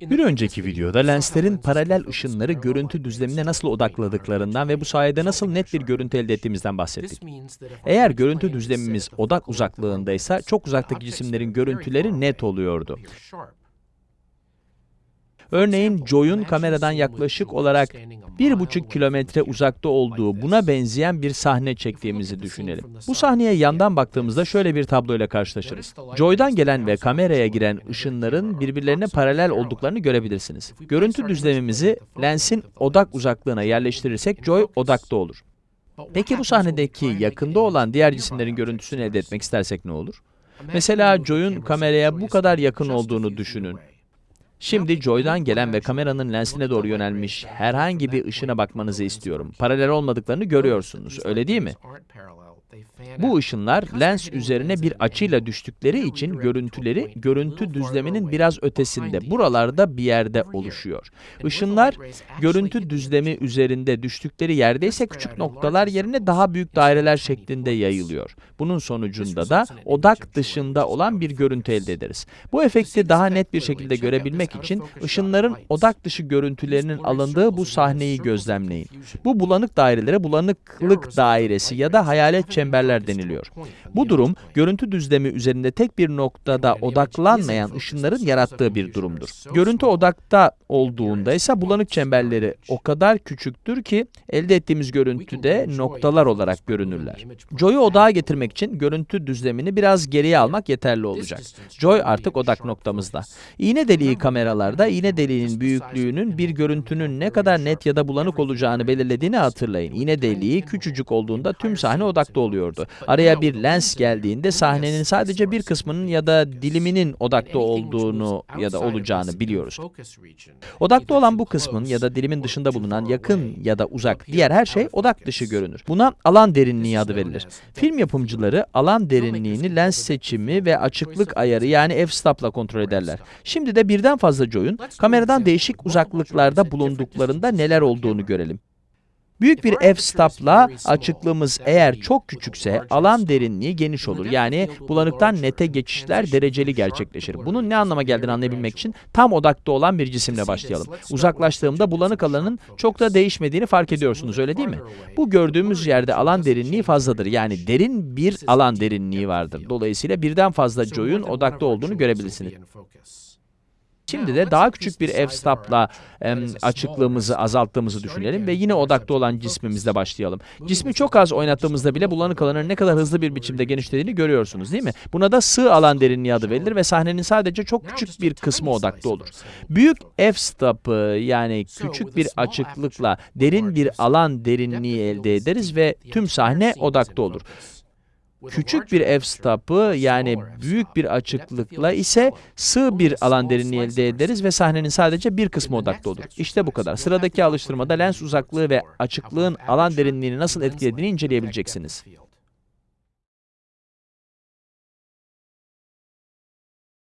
Bir önceki videoda lenslerin paralel ışınları görüntü düzlemine nasıl odakladıklarından ve bu sayede nasıl net bir görüntü elde ettiğimizden bahsettik. Eğer görüntü düzlemimiz odak uzaklığındaysa çok uzaktaki cisimlerin görüntüleri net oluyordu. Örneğin Joy'un kameradan yaklaşık olarak 1,5 kilometre uzakta olduğu buna benzeyen bir sahne çektiğimizi düşünelim. Bu sahneye yandan baktığımızda şöyle bir tabloyla karşılaşırız. Joy'dan gelen ve kameraya giren ışınların birbirlerine paralel olduklarını görebilirsiniz. Görüntü düzlemimizi lensin odak uzaklığına yerleştirirsek Joy odakta olur. Peki bu sahnedeki yakında olan diğer cisimlerin görüntüsünü elde etmek istersek ne olur? Mesela Joy'un kameraya bu kadar yakın olduğunu düşünün. Şimdi Joy'dan gelen ve kameranın lensine doğru yönelmiş herhangi bir ışına bakmanızı istiyorum. Paralel olmadıklarını görüyorsunuz, öyle değil mi? Bu ışınlar lens üzerine bir açıyla düştükleri için görüntüleri görüntü düzleminin biraz ötesinde, buralarda bir yerde oluşuyor. Işınlar görüntü düzlemi üzerinde düştükleri yerde ise küçük noktalar yerine daha büyük daireler şeklinde yayılıyor. Bunun sonucunda da odak dışında olan bir görüntü elde ederiz. Bu efekti daha net bir şekilde görebilmek için ışınların odak dışı görüntülerinin alındığı bu sahneyi gözlemleyin. Bu bulanık dairelere bulanıklık dairesi ya da hayalet çemberler deniliyor. Bu durum, görüntü düzlemi üzerinde tek bir noktada odaklanmayan ışınların yarattığı bir durumdur. Görüntü odakta olduğunda ise bulanık çemberleri o kadar küçüktür ki elde ettiğimiz görüntüde noktalar olarak görünürler. Joy'u odağa getirmek için görüntü düzlemini biraz geriye almak yeterli olacak. Joy artık odak noktamızda. İğne deliği kameralarda iğne deliğinin büyüklüğünün bir görüntünün ne kadar net ya da bulanık olacağını belirlediğini hatırlayın. İğne deliği küçücük olduğunda tüm sahne odakta oluyordu. Araya bir lens geldiğinde sahnenin sadece bir kısmının ya da diliminin odakta olduğunu ya da olacağını biliyoruz. Odakta olan bu kısmın ya da dilimin dışında bulunan yakın ya da uzak diğer her şey odak dışı görünür. Buna alan derinliği adı verilir. Film yapımcıları alan derinliğini lens seçimi ve açıklık ayarı yani f-stop'la kontrol ederler. Şimdi de birden fazla joy'un kameradan değişik uzaklıklarda bulunduklarında neler olduğunu görelim. Büyük bir f-stop'la açıklığımız eğer çok küçükse alan derinliği geniş olur. Yani bulanıktan nete geçişler dereceli gerçekleşir. Bunun ne anlama geldiğini anlayabilmek için tam odakta olan bir cisimle başlayalım. Uzaklaştığımda bulanık alanın çok da değişmediğini fark ediyorsunuz öyle değil mi? Bu gördüğümüz yerde alan derinliği fazladır. Yani derin bir alan derinliği vardır. Dolayısıyla birden fazla joy'un odakta olduğunu görebilirsiniz. Şimdi de daha küçük bir f-stop'la açıklığımızı azalttığımızı düşünelim ve yine odakta olan cismimizle başlayalım. Cismi çok az oynattığımızda bile bulanık alanın ne kadar hızlı bir biçimde genişlediğini görüyorsunuz değil mi? Buna da sığ alan derinliği adı verilir ve sahnenin sadece çok küçük bir kısmı odakta olur. Büyük f-stop'ı yani küçük bir açıklıkla derin bir alan derinliği elde ederiz ve tüm sahne odakta olur. Küçük bir f-stop'ı yani büyük bir açıklıkla ise sığ bir alan derinliği elde ederiz ve sahnenin sadece bir kısmı odakta olur. İşte bu kadar. Sıradaki alıştırmada lens uzaklığı ve açıklığın alan derinliğini nasıl etkilediğini inceleyebileceksiniz.